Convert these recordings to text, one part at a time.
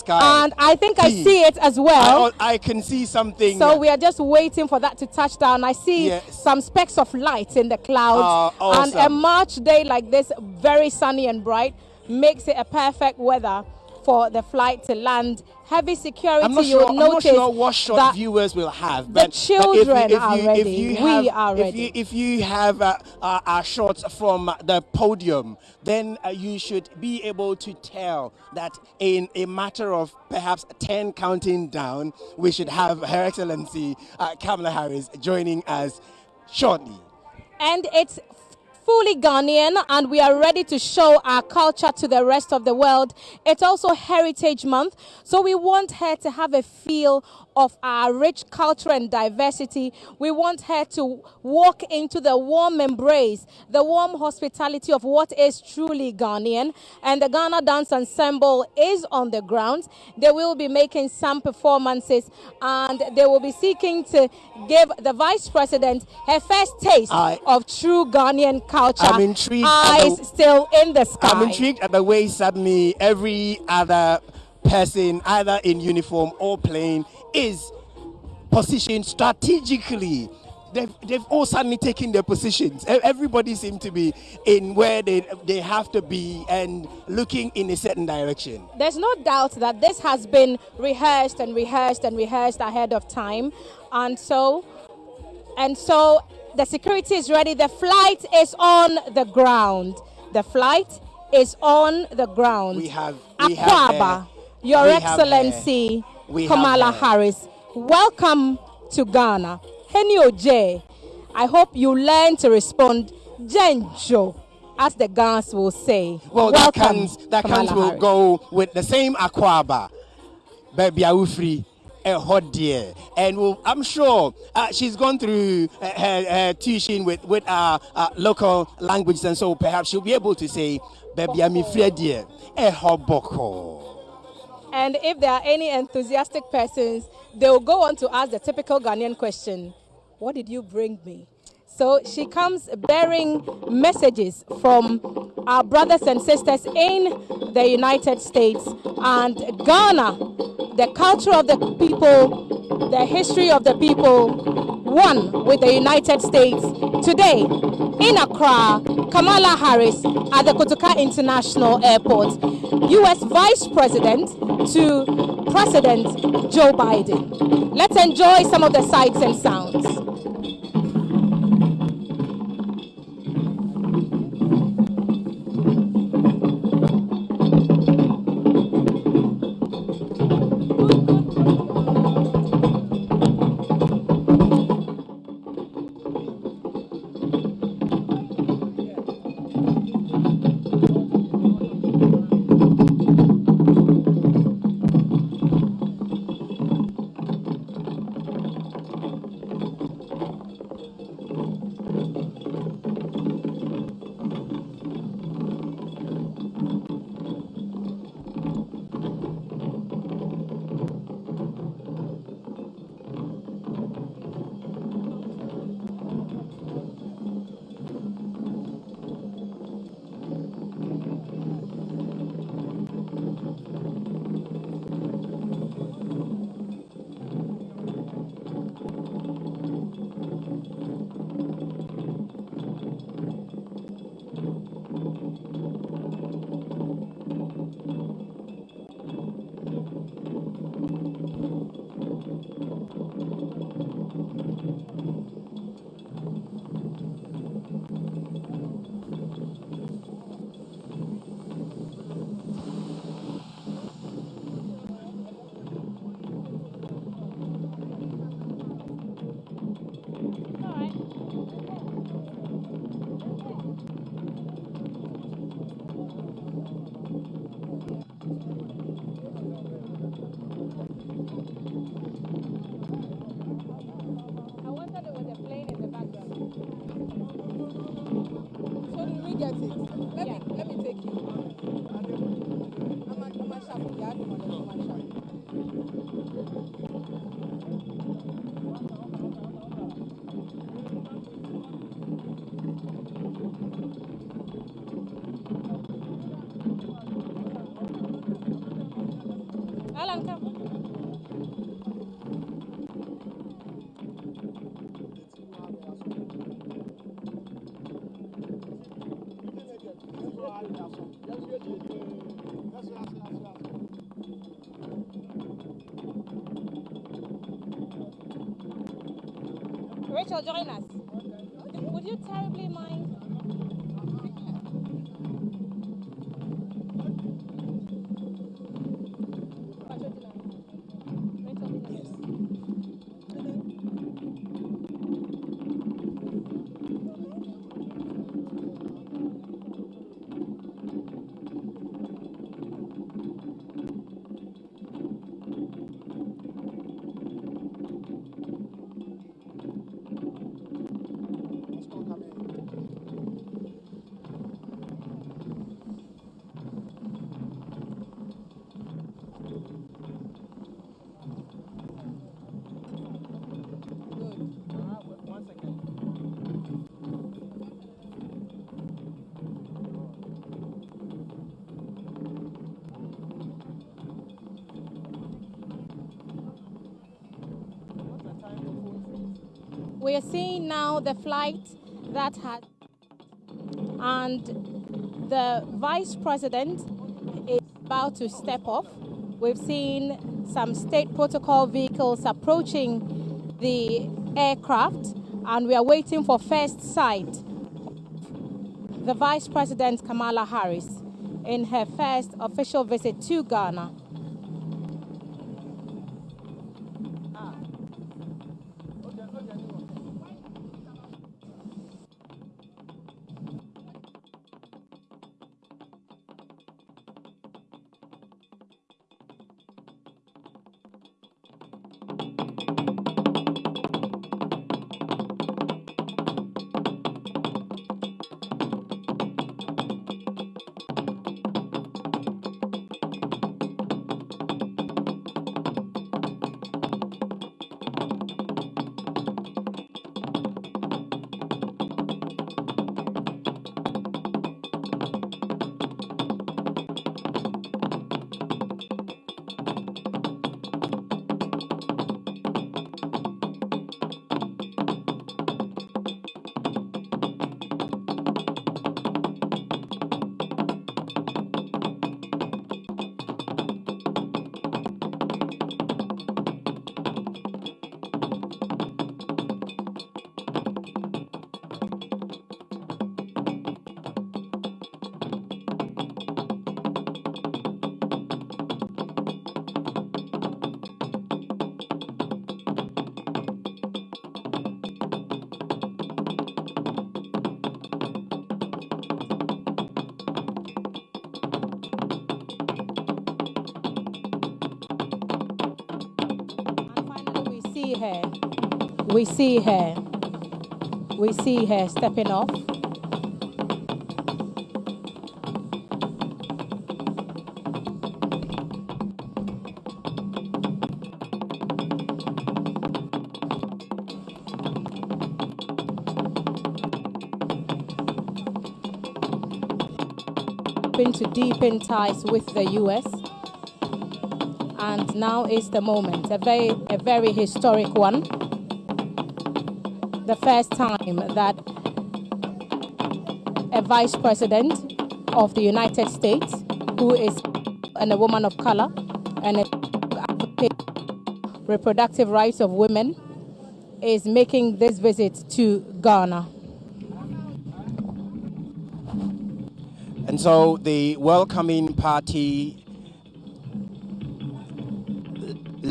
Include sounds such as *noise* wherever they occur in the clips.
sky. And I think I See. it as well. I, I can see something. So we are just waiting for that to touch down. I see Yes. some specks of light in the clouds. Ah, And a. March day like this, very sunny and bright, makes it a perfect weather for the flight to land. Heavy security, I'm not you'll sure. I'm not sure what shot viewers will have. the But, but children if you, if are you, ready. If you We have, are if ready. You, if you have uh, uh, uh, shots from the podium, then uh, you should be able to tell that in a matter of perhaps 10 counting down, we should have Her Excellency uh, Kamala Harris joining us shortly. and it's fully Ghanaian, and we are ready to show our culture to the rest of the world. It's also Heritage Month, so we want her to have a feel of our rich culture and diversity. We want her to walk into the warm embrace, the warm hospitality of what is truly Ghanaian. And the Ghana Dance Ensemble is on the ground. They will be making some performances, and they will be seeking to give the Vice President her first taste I- of true Ghanaian culture. I'm intrigued Eyes the- still in the sky. I'm intrigued at the way suddenly every other person, either in uniform or plain, is positioned strategically. They've, they've all suddenly taken their positions. Everybody seems to be in where they, they have to be and looking in a certain direction. There's no doubt that this has been rehearsed and rehearsed and rehearsed ahead of time. And so, and so the security is ready. The flight is on the ground. The flight is on the ground. We have- we have her. Your We have Excellency her. We have Kamala. Harris, welcome to Ghana. Henio J, I hope you learn to respond Jenjo, as the Ghans will say. Well, that welcome, comes that Kamala comes will Harris. go with the same Akwaaba, baby free. A hot dear, and we'll, I'm sure uh, she's gone through uh, her, her tuition with with our uh, local languages, and so perhaps she'll be able to say, "Baby, free dear." A hot boko. And if there are any enthusiastic persons, they will go on to ask the typical Ghanaian question What did you bring me? So she comes bearing messages from our brothers and sisters in the United States and Ghana, the culture of the people, the history of the people, one with the United States. Today, in Accra, Kamala Harris at the Kotoka International Airport, U.S. Vice President to President Joe Biden. Let's enjoy some of the sights and sounds. Rachel, join We are seeing now the flight that had, and the vice president is about to step off. We've seen some state protocol vehicles approaching the aircraft, and we are waiting for first sight. The Vice President Kamala Harris in her first official visit to Ghana. We see her. We see her stepping off. to deepen ties with the US and now is the moment, a very, a very historic one. The first time that a vice president of the United States, who is and a woman of color and a reproductive rights of women, is making this visit to Ghana. And so the welcoming party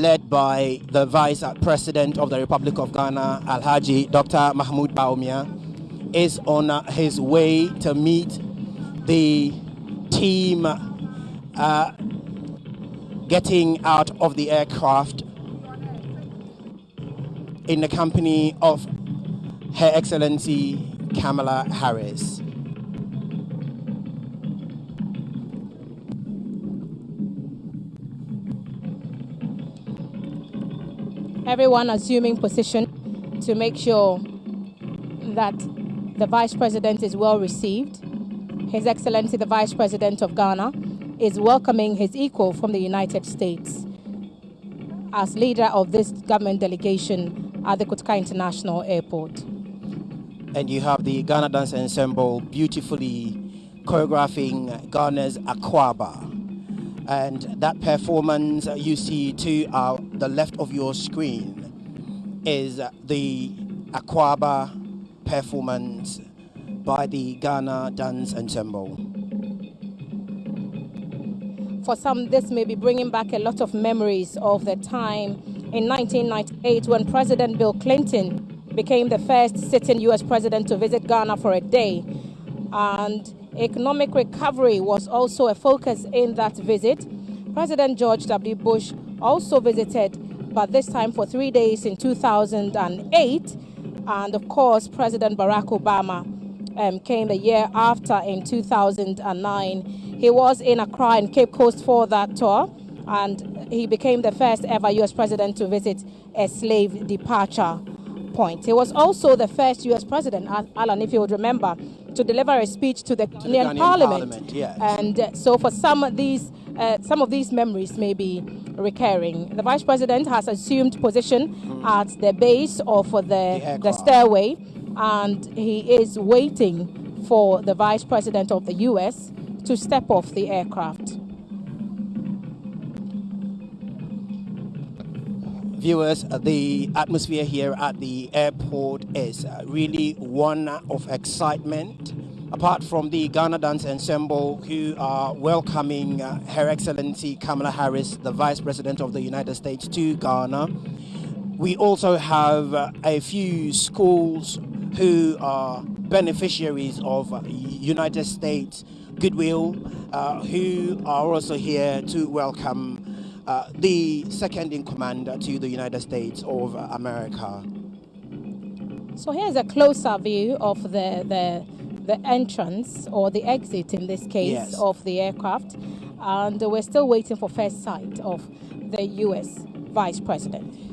led by the Vice President of the Republic of Ghana, Alhaji Dr. Mahamudu Bawumia, is on his way to meet the team uh, getting out of the aircraft in the company of Her Excellency Kamala Harris. Everyone assuming position to make sure that the Vice President is well received. His Excellency the Vice President of Ghana is welcoming his equal from the United States. as leader of this government delegation at the Kotoka International Airport. And you have the Ghana Dance Ensemble beautifully choreographing Ghana's Akwaaba. And that performance you see to uh, the left of your screen is the Akwaaba performance by the Ghana Dance Ensemble. For some, this may be bringing back a lot of memories of the time in 1998 when President Bill Clinton became the first sitting U.S. president to visit Ghana for a day. And economic recovery was also a focus in that visit. President George W. Bush also visited, but this time for three days in 2008. And of course, President Barack Obama um, came the year after in 2009. He was in Accra and Cape Coast for that tour, and he became the first ever U.S. president to visit a slave departure point. He was also the first U.S. president, Alan, if you would remember, to deliver a speech to the Ghanaian Parliament. Parliament yes. And uh, so, for some of these, uh, some of these memories may be recurring. The vice president has assumed position at the base of the, the, the stairway and he is waiting for the vice president of the US to step off the aircraft. Viewers, the atmosphere here at the airport is uh, really one of excitement. Apart from the Ghana Dance Ensemble, who are welcoming uh, Her Excellency Kamala Harris, the Vice President of the United States, to Ghana, we also have uh, a few schools who are beneficiaries of United States goodwill, uh, who are also here to welcome uh, the second in command to the United States of America. So here's a closer view of the, the, the entrance or the exit in this case yes. of the aircraft. And we're still waiting for first sight of the US Vice President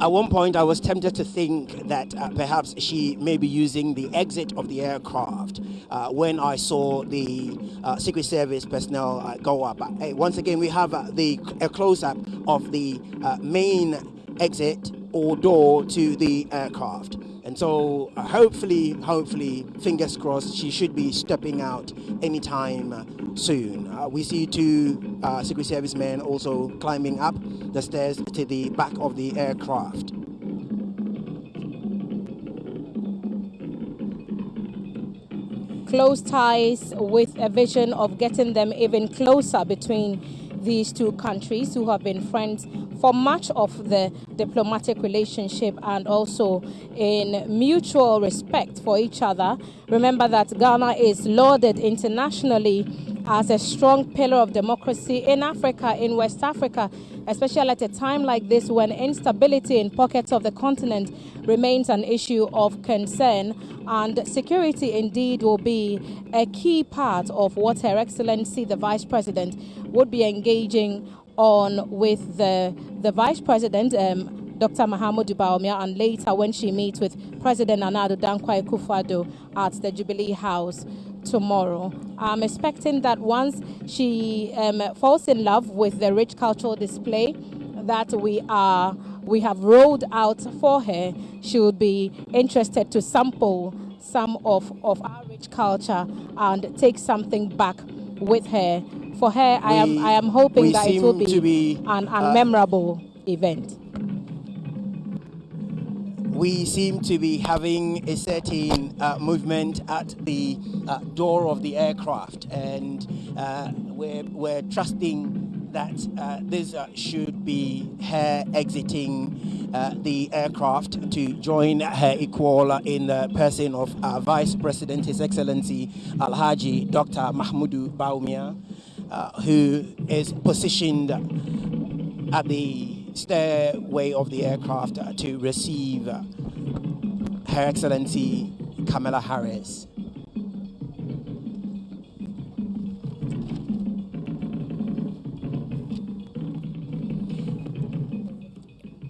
at one point, I was tempted to think that uh, perhaps she may be using the exit of the aircraft uh, when I saw the uh, Secret Service personnel uh, go up. Uh, once again, we have uh, the a close up of the main exit or door to the aircraft. So hopefully, hopefully, fingers crossed, she should be stepping out anytime soon. Uh, we see two uh, Secret Service men also climbing up the stairs to the back of the aircraft. Close ties with a vision of getting them even closer between these two countries who have been friends for much of the diplomatic relationship and also in mutual respect for each other. Remember that Ghana is lauded internationally as a strong pillar of democracy in Africa, in West Africa, especially at a time like this when instability in pockets of the continent remains an issue of concern. And security indeed will be a key part of what Her Excellency the Vice President would be engaging on with the, the Vice President, um, Dr. Mahamudu Bawumia, and later when she meets with President Nana Addo Dankwa Akufo-Addo at the Jubilee House tomorrow. I'm expecting that once she um, falls in love with the rich cultural display that we are we have rolled out for her, she would be interested to sample some of, of our rich culture and take something back with her. For her, we, I am I am hoping that it will be, be an, an uh, event we seem to be having a certain uh, movement at the uh, door of the aircraft, and uh, we're, we're trusting that uh, this uh, should be her exiting the aircraft to join her equal in the person of our Vice President, His Excellency Alhaji Dr. Mahamudu Bawumia, who is positioned at the stairway of the aircraft to receive Her Excellency Kamala Harris.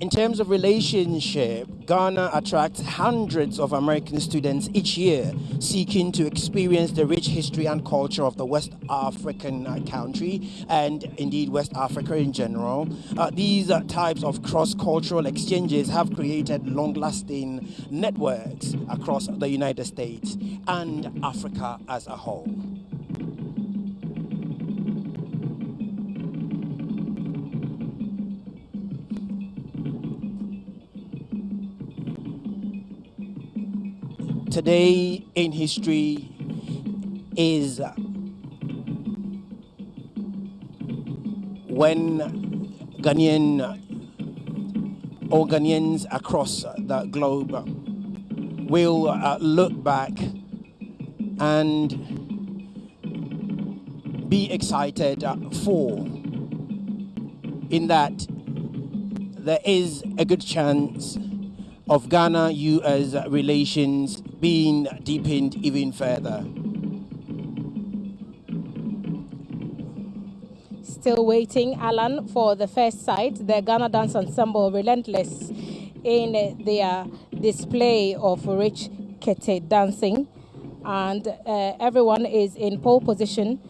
In terms of relationship, Ghana attracts hundreds of American students each year seeking to experience the rich history and culture of the West African country and indeed West Africa in general. Uh, these uh, types of cross cultural exchanges have created long lasting networks across the United States and Africa as a whole. Today in history is when Ghanaian or Ghanaians across the globe will uh, look back and be excited for in that there is a good chance of Ghana US relations being deepened even further. Still waiting, Alan, for the first sight. The Ghana Dance Ensemble relentless in their display of rich kete dancing, and uh, everyone is in pole position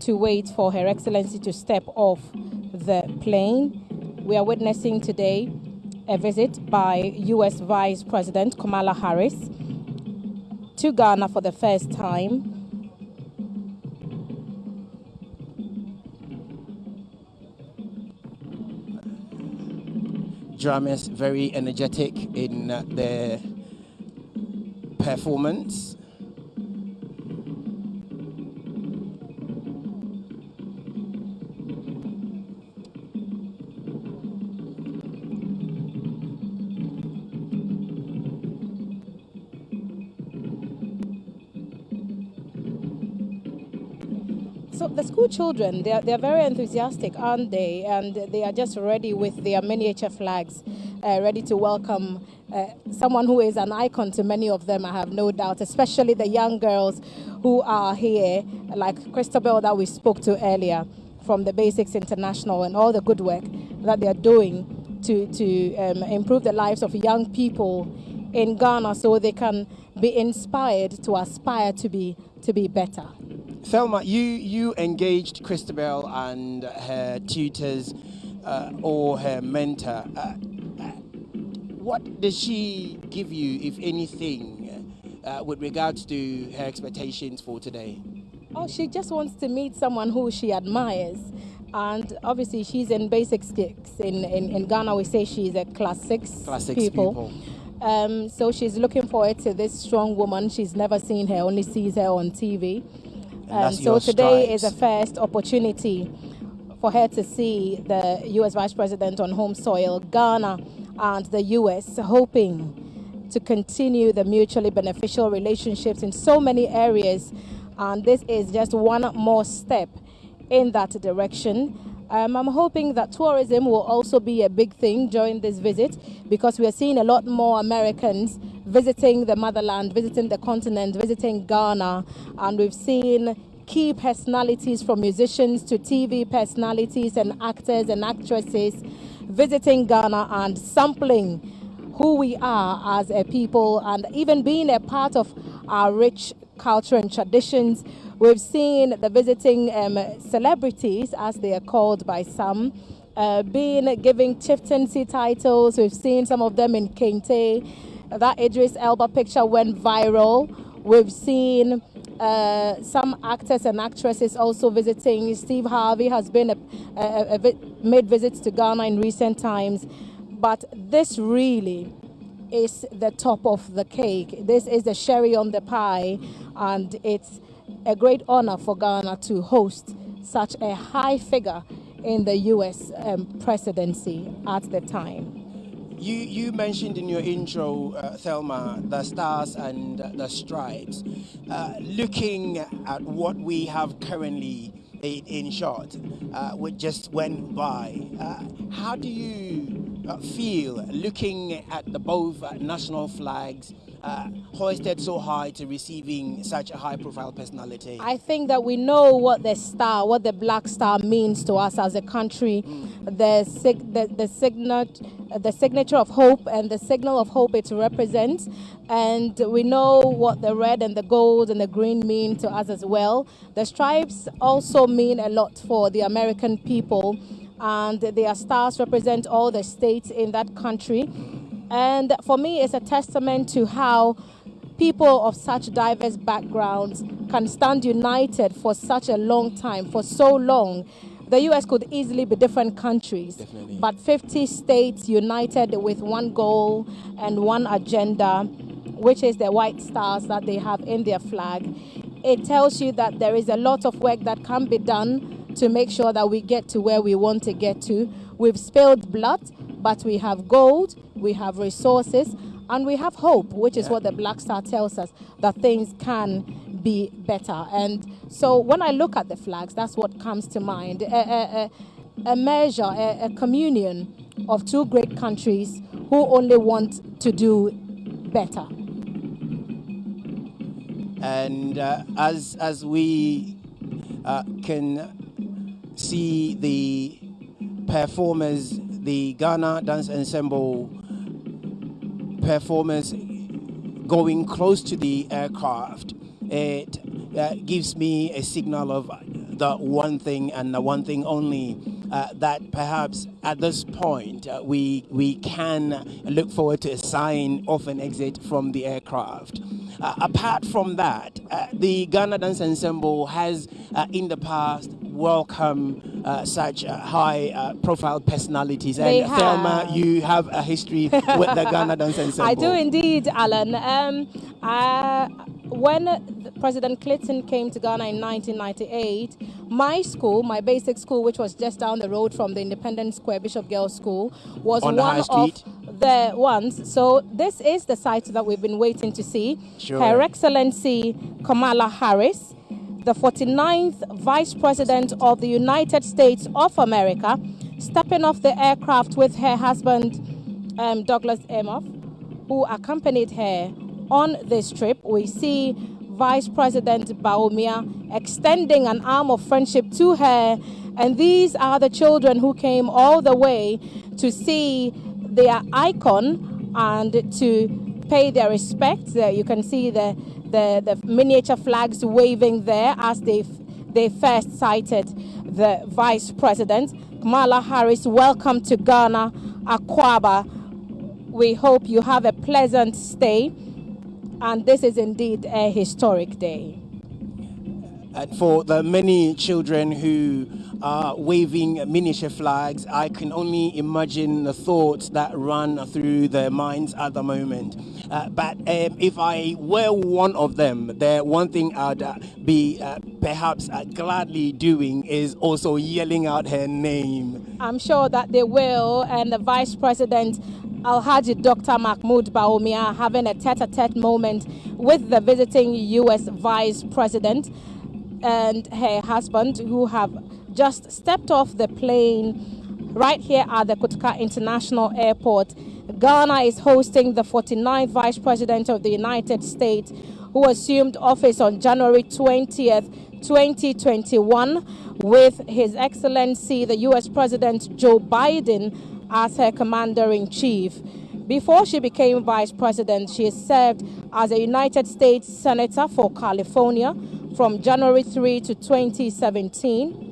to wait for Her Excellency to step off the plane. We are witnessing today a visit by U.S. Vice President Kamala Harris to Ghana for the first time. Drummers very energetic in their performance. School children, they are, they are very enthusiastic, aren't they? And they are just ready with their miniature flags, uh, ready to welcome uh, someone who is an icon to many of them, I have no doubt, especially the young girls who are here, like Christabel that we spoke to earlier from the Basics International and all the good work that they are doing to, to um, improve the lives of young people in Ghana so they can be inspired to aspire to be, to be better. Thelma, you, you engaged Christabel and her tutors uh, or her mentor. Uh, what does she give you, if anything, uh, with regards to her expectations for today? Oh, she just wants to meet someone who she admires. And obviously, she's in basic six. In, in, in Ghana, we say she's a class six, class six people. people. Um, so she's looking forward to this strong woman. She's never seen her, only sees her on TV. Um, so today stripes. is a first opportunity for her to see the U.S. Vice President on home soil, Ghana, and the U.S., hoping to continue the mutually beneficial relationships in so many areas. And this is just one more step in that direction. Um, I'm hoping that tourism will also be a big thing during this visit because we are seeing a lot more Americans visiting the motherland, visiting the continent, visiting Ghana, and we've seen key personalities from musicians to TV personalities and actors and actresses visiting Ghana and sampling who we are as a people and even being a part of our rich culture and traditions. We've seen the visiting um, celebrities, as they are called by some, uh, being giving chieftaincy titles. We've seen some of them in Kente. That Idris Elba picture went viral. We've seen uh, some actors and actresses also visiting. Steve Harvey has been a, a, a, made visits to Ghana in recent times, but this really is the top of the cake. This is the sherry on the pie, and it's a great honor for Ghana to host such a high figure in the U.S. Um, presidency at the time. You, you mentioned in your intro, uh, Thelma, the stars and the stripes. Uh, looking at what we have currently in, short, uh, which just went by, uh, how do you uh, feel looking at the both national flags uh, hoisted so high to receiving such a high profile personality? I think that we know what the star, what the black star means to us as a country, mm. the, sig- the, the, signet, the signature of hope and the signal of hope it represents. And we know what the red and the gold and the green mean to us as well. The stripes also mean a lot for the American people, and their stars represent all the states in that country. And for me, it's a testament to how people of such diverse backgrounds can stand united for such a long time, for so long. The US could easily be different countries, Definitely. but 50 states united with one goal and one agenda, which is the white stars that they have in their flag. It tells you that there is a lot of work that can be done to make sure that we get to where we want to get to. We've spilled blood, but we have gold, we have resources, and we have hope, which is what the Black Star tells us that things can be better. And so when I look at the flags, that's what comes to mind a, a, a measure, a, a communion of two great countries who only want to do better. And uh, as, as we uh, can see the performers, the Ghana Dance Ensemble performance going close to the aircraft, it uh, gives me a signal of the one thing and the one thing only uh, that perhaps at this point uh, we we can look forward to a sign of an exit from the aircraft. Uh, apart from that, uh, the Ghana Dance Ensemble has uh, in the past welcome uh, such uh, high uh, profile personalities. They and have. Thelma, you have a history with the Ghana Dance Ensemble. *laughs* I do indeed, Alan. Um, when President Clinton came to Ghana in 1998, my school, my basic school, which was just down the road from the Independence Square Bishop Girls School, was On one of the ones. So this is the site that we've been waiting to see. Sure. Her Excellency Kamala Harris, the 49th Vice President of the United States of America, stepping off the aircraft with her husband, um, Douglas Emhoff, who accompanied her on this trip. We see Vice President Bawumia extending an arm of friendship to her. And these are the children who came all the way to see their icon and to pay their respects. You can see the, the, the miniature flags waving there as they, they first sighted the Vice President. Kamala Harris, welcome to Ghana, Akwaaba. We hope you have a pleasant stay and this is indeed a historic day. And for the many children who are waving miniature flags, I can only imagine the thoughts that run through their minds at the moment. Uh, but um, if I were one of them, the one thing I'd uh, be uh, perhaps uh, gladly doing is also yelling out her name. I'm sure that they will, and the Vice President Alhaji Dr. Mahamudu Bawumia having a tete-a-tete moment with the visiting U.S. Vice President and her husband who have just stepped off the plane right here at the Kotoka International Airport. Ghana is hosting the 49th Vice President of the United States who assumed office on January 20th, 2021 with His Excellency the U.S. President Joe Biden as her commander in chief. Before she became vice president, she served as a United States Senator for California from January 3 to 2017,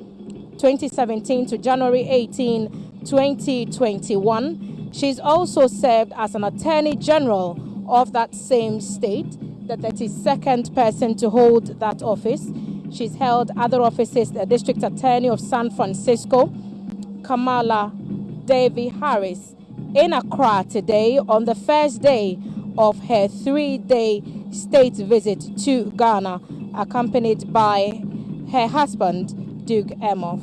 2017 to January 18, 2021. She's also served as an Attorney General of that same state, the 32nd person to hold that office. She's held other offices, the District Attorney of San Francisco, Kamala Devi Harris in Accra today on the first day of her three day state visit to Ghana, accompanied by her husband, Doug Emhoff.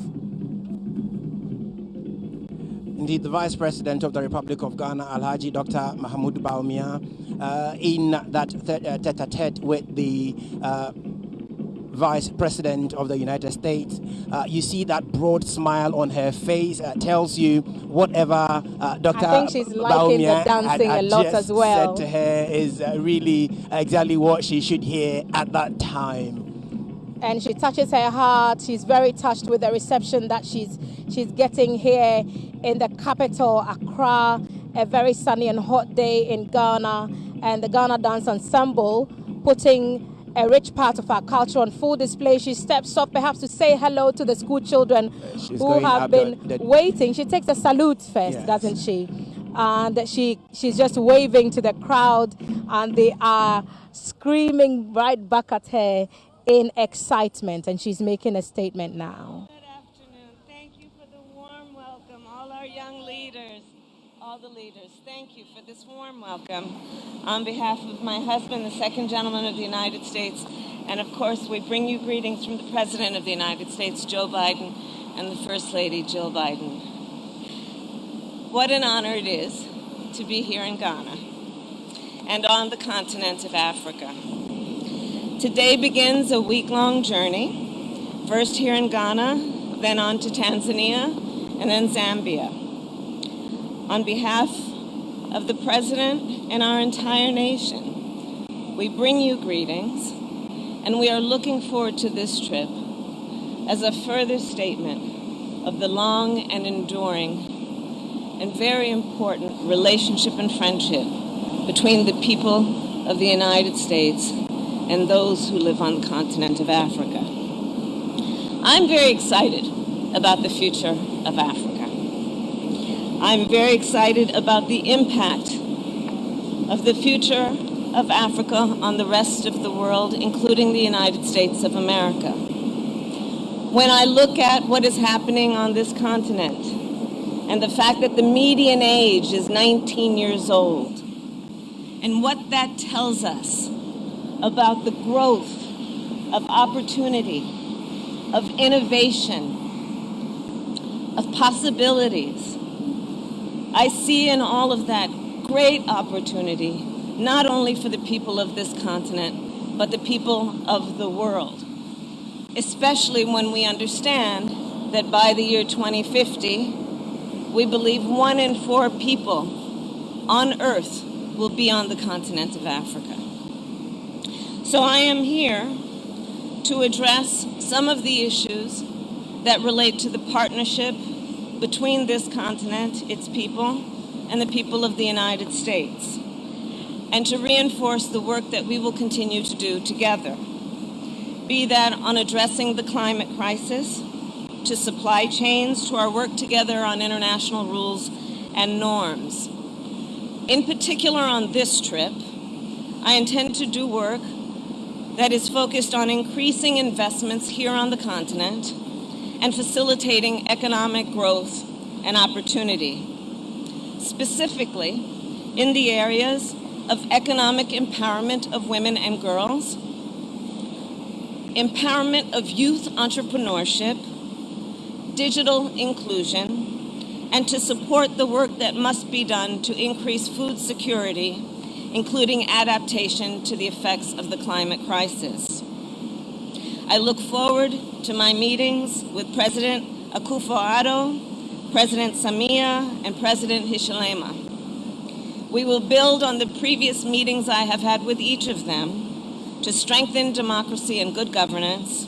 Indeed, the Vice President of the Republic of Ghana, Alhaji Dr. Mahamudu Bawumia, uh, in that uh, tete-a-tete with the uh, Vice President of the United States. Uh, you see that broad smile on her face uh, tells you whatever uh, Dr. I think she's liking the dancing had, had a lot as well. said to her is uh, really exactly what she should hear at that time. And she touches her heart. She's very touched with the reception that she's she's getting here in the capital, Accra. A very sunny and hot day in Ghana, and the Ghana Dance Ensemble putting a rich part of our culture on full display. She steps up, perhaps to say hello to the school children uh, she's who have been the- the- waiting. She takes a salute first, Yes. doesn't she? And she she's just waving to the crowd, and they are screaming right back at her in excitement. And she's making a statement now. Good afternoon. Thank you for the warm welcome, all our young leaders, all the leaders. Thank you for this warm welcome on behalf of my husband, the second gentleman of the United States, and of course, we bring you greetings from the President of the United States, Joe Biden, and the First Lady, Jill Biden. What an honor it is to be here in Ghana and on the continent of Africa. Today begins a week long journey, first here in Ghana, then on to Tanzania, and then Zambia. On behalf of the President and our entire nation, we bring you greetings, and we are looking forward to this trip as a further statement of the long and enduring and very important relationship and friendship between the people of the United States and those who live on the continent of Africa. I'm very excited about the future of Africa. I'm very excited about the impact of the future of Africa on the rest of the world, including the United States of America. When I look at what is happening on this continent and the fact that the median age is 19 years old, and what that tells us about the growth of opportunity, of innovation, of possibilities. I see in all of that great opportunity, not only for the people of this continent, but the people of the world. Especially when we understand that by the year 2050, we believe one in four people on Earth will be on the continent of Africa. So I am here to address some of the issues that relate to the partnership between this continent, its people, and the people of the United States, and to reinforce the work that we will continue to do together. Be that on addressing the climate crisis, to supply chains, to our work together on international rules and norms. In particular, on this trip, I intend to do work that is focused on increasing investments here on the continent and facilitating economic growth and opportunity. Specifically, in the areas of economic empowerment of women and girls, empowerment of youth entrepreneurship, digital inclusion, and to support the work that must be done to increase food security, including adaptation to the effects of the climate crisis. I look forward to my meetings with President Akufo-Addo, President Samia, and President Hichilema. We will build on the previous meetings I have had with each of them to strengthen democracy and good governance,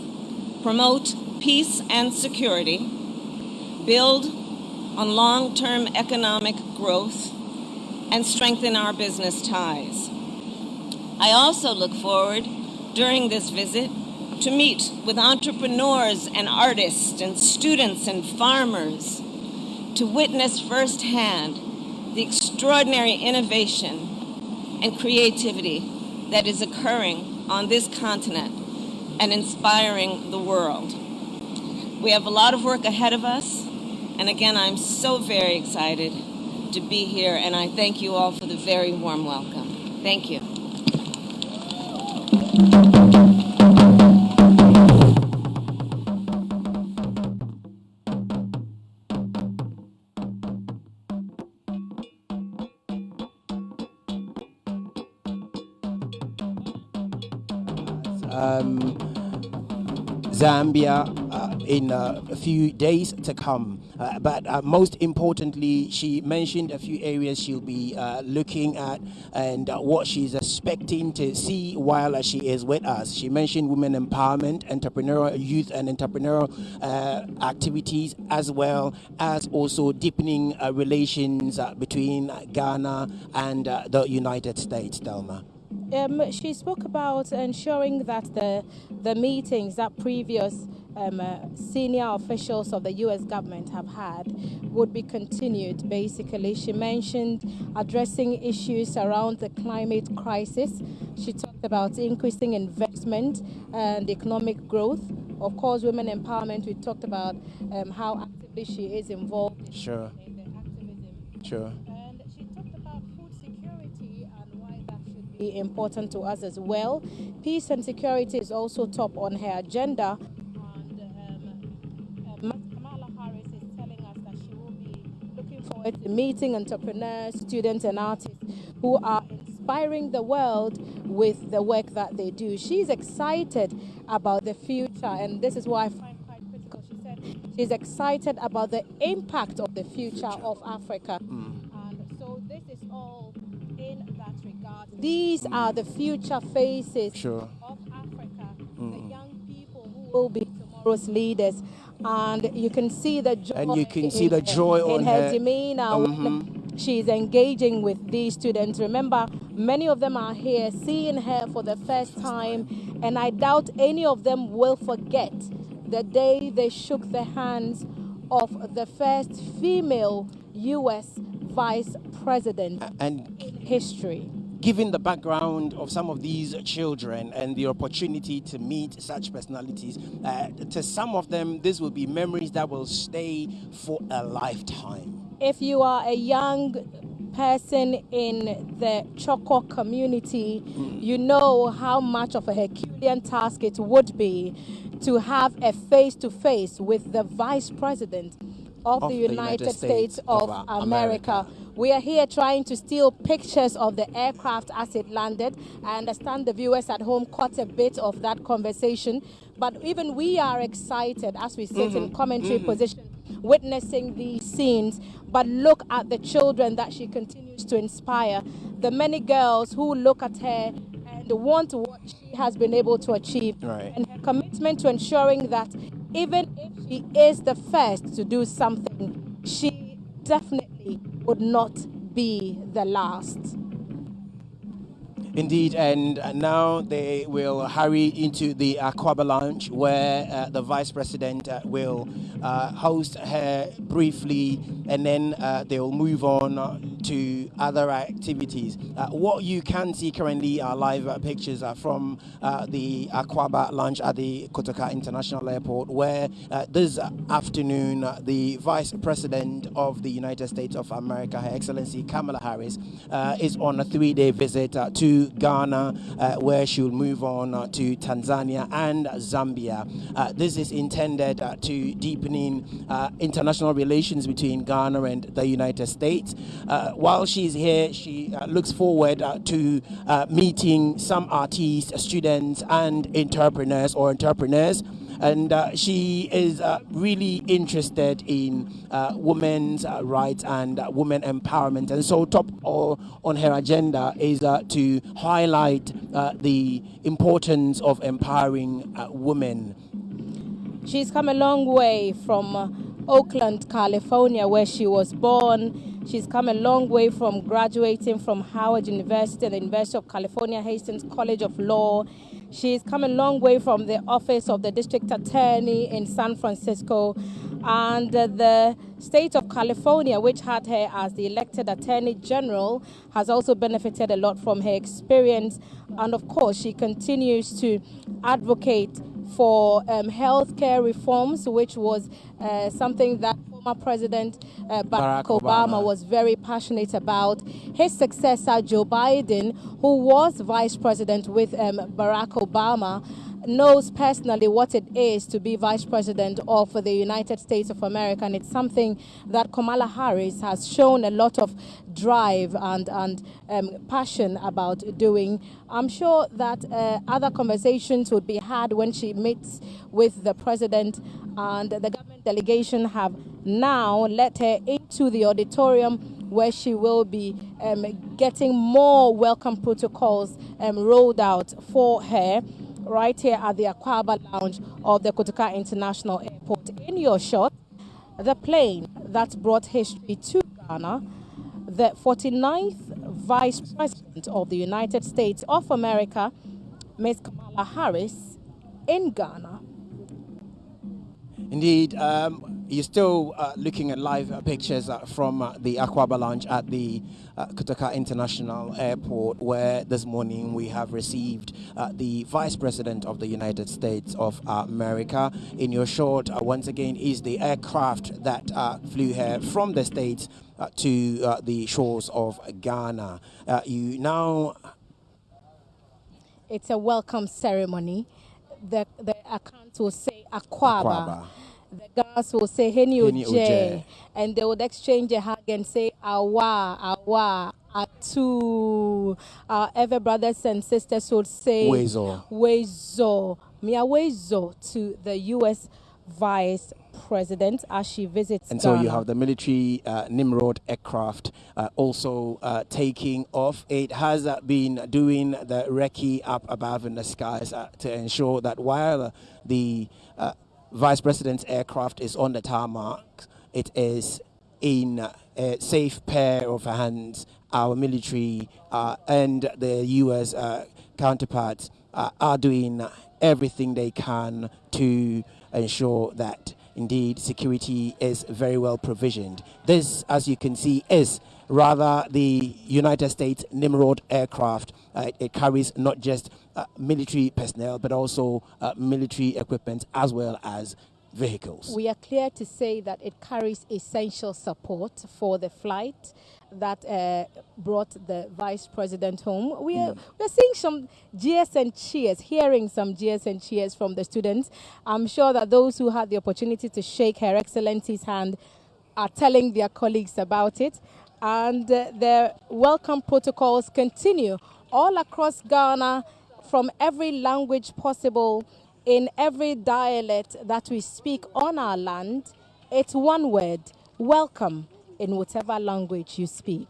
promote peace and security, build on long-term economic growth, and strengthen our business ties. I also look forward during this visit to meet with entrepreneurs and artists and students and farmers to witness firsthand the extraordinary innovation and creativity that is occurring on this continent and inspiring the world. We have a lot of work ahead of us, and again, I'm so very excited to be here, and I thank you all for the very warm welcome. Thank you. Um, Zambia in uh, a few days to come. Uh, but uh, most importantly, she mentioned a few areas she'll be looking at and what she's expecting to see while she is with us. She mentioned women empowerment, entrepreneurial youth and entrepreneurial activities, as well as also deepening relations between Ghana and the United States. Thelma. Um, she spoke about ensuring that the the meetings that previous um, uh, senior officials of the U.S. government have had would be continued. Basically, she mentioned addressing issues around the climate crisis. She talked about increasing investment and economic growth. Of course, women empowerment. We talked about um, how actively she is involved. Sure. In the activism. Sure. And she talked about food security and why that should be important to us as well. Peace and security is also top on her agenda. Forward to meeting entrepreneurs, students, and artists who are inspiring the world with the work that they do. She's excited about the future, and this is why I find quite critical. She said she's excited about the impact of the future of Africa. Mm. And so this is all in that regard. These mm. are the future faces sure. of Africa, mm. the young people who will be tomorrow's leaders. And you can see the joy. And you can see the joy in her, her demeanor mm-hmm. she's engaging with these students. Remember, many of them are here seeing her for the first time, and I doubt any of them will forget the day they shook the hands of the first female U.S. vice president and in history. Given the background of some of these children and the opportunity to meet such personalities, uh, to some of them, this will be memories that will stay for a lifetime. If you are a young person in the Choko community, mm. you know how much of a Herculean task it would be to have a face to face with the vice president of, of the, United, United States, States, of, of America. America. We are here trying to steal pictures of the aircraft as it landed. I understand the viewers at home caught a bit of that conversation, but even we are excited as we sit mm -hmm. in mm-hmm. commentary mm -hmm. position witnessing these scenes. But look at the children that she continues to inspire. The many girls who look at her and want what she has been able to achieve. Right. And her commitment to ensuring that even if she is the first to do something, she definitely would not be the last. Indeed, and now they will hurry into the Akwaaba Lounge where uh, the Vice President uh, will uh, host her briefly and then uh, they will move on to other activities. Uh, what you can see currently are live pictures from the Akwaaba Lounge at the Kotoka International Airport where this afternoon the Vice President of the United States of America, Her Excellency Kamala Harris, is on a three-day visit to Ghana, uh, where she'll move on uh, to Tanzania and Zambia. Uh, this is intended to deepening international relations between Ghana and the United States. while she's here, she looks forward to meeting some artists, students, and entrepreneurs or entrepreneurs and uh, she is uh, really interested in uh, women's uh, rights and uh, women empowerment. And so, top on her agenda is to highlight the importance of empowering women. She's come a long way from Oakland, California, where she was born. She's come a long way from graduating from Howard University and the University of California, Hastings College of Law. She's come a long way from the office of the district attorney in San Francisco and uh, the state of California, which had her as the elected attorney general, has also benefited a lot from her experience. And of course, she continues to advocate for um, healthcare reforms, which was uh, something that former President uh, Barack, Barack Obama, Obama was very passionate about. His successor, Joe Biden, who was vice president with um, Barack Obama, knows personally what it is to be vice president of the United States of America, and it's something that Kamala Harris has shown a lot of drive and, and um, passion about doing. I'm sure that uh, other conversations would be had when she meets with the president, and the government delegation have now let her into the auditorium where she will be um, getting more welcome protocols um, rolled out for her right here at the Akwaaba Lounge of the Kotoka International Airport. In your shot, the plane that brought history to Ghana, the 49th Vice President of the United States of America, Ms. Kamala Harris, in Ghana. Indeed, um, you're still uh, looking at live uh, pictures uh, from uh, the Akwaaba Lounge at the uh, Kotoka International Airport, where this morning we have received uh, the Vice President of the United States of America. In your short, once again, is the aircraft that flew here from the States to the shores of Ghana. you now. It's a welcome ceremony. The, the account will say Aquaba. Akwaaba the girls will say Henny Oje, and they would exchange a hug and say Awa, Awa, Atu. Our ever brothers and sisters would say Wezo, Wezo, Mia Wezo to the U.S. Vice President as she visits. And Ghana. so you have the military uh, Nimrod aircraft uh, also uh, taking off. It has uh, been doing the recce up above in the skies uh, to ensure that while the uh, Vice President's aircraft is on the tarmac. It is in a safe pair of hands. Our military uh, and the U.S. Uh, counterparts uh, are doing everything they can to ensure that indeed security is very well provisioned. This, as you can see, is rather the United States Nimrod aircraft. Uh, it carries not just uh, military personnel, but also uh, military equipment as well as vehicles. We are clear to say that it carries essential support for the flight that uh, brought the vice president home. We are, mm. we are seeing some jeers and cheers, hearing some jeers and cheers from the students. I'm sure that those who had the opportunity to shake Her Excellency's hand are telling their colleagues about it. And uh, the welcome protocols continue all across Ghana from every language possible in every dialect that we speak on our land. It's one word, welcome, in whatever language you speak.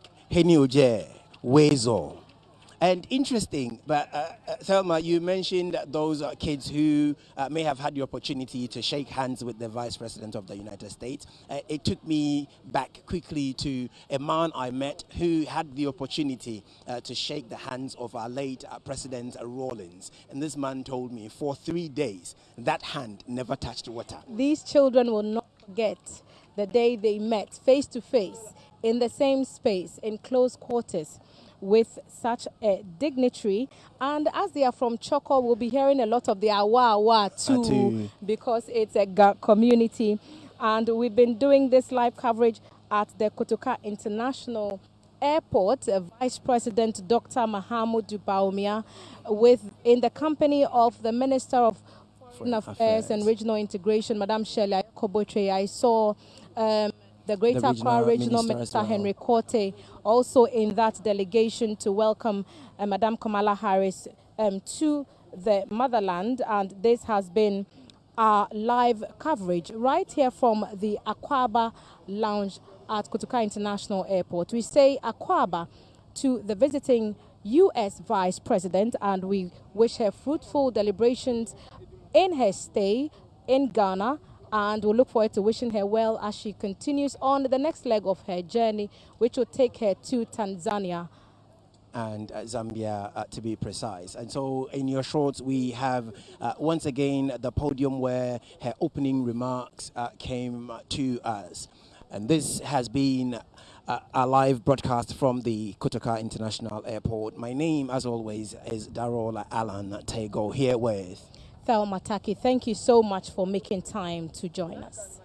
And interesting, but uh, uh, Thelma, you mentioned those uh, kids who uh, may have had the opportunity to shake hands with the Vice President of the United States. Uh, it took me back quickly to a man I met who had the opportunity uh, to shake the hands of our late President Rawlings. And this man told me for three days that hand never touched water. These children will not forget the day they met face to face in the same space in close quarters with such a dignitary. And as they are from Choco, we'll be hearing a lot of the awa awa too, because it's a community. And we've been doing this live coverage at the Kotoka International Airport, Vice President Dr. Mahamudu Bawumia, with in the company of the Minister of Foreign Affairs, Affairs and Regional Integration, Madame Shirley Kobotre. I saw um, the Greater the regional Accra Regional Minister, Minister well. Henry Quartey also in that delegation to welcome uh, Madame Kamala Harris um, to the motherland. And this has been our live coverage right here from the Akwaaba Lounge at Kotoka International Airport. We say Akwaaba to the visiting U.S. Vice President, and we wish her fruitful deliberations in her stay in Ghana and we'll look forward to wishing her well as she continues on the next leg of her journey, which will take her to Tanzania and uh, Zambia uh, to be precise. And so in your shorts, we have uh, once again the podium where her opening remarks uh, came to us. And this has been uh, a live broadcast from the Kotoka International Airport. My name, as always, is Darola Alan Tego here with Thelma Taki, thank you so much for making time to join us.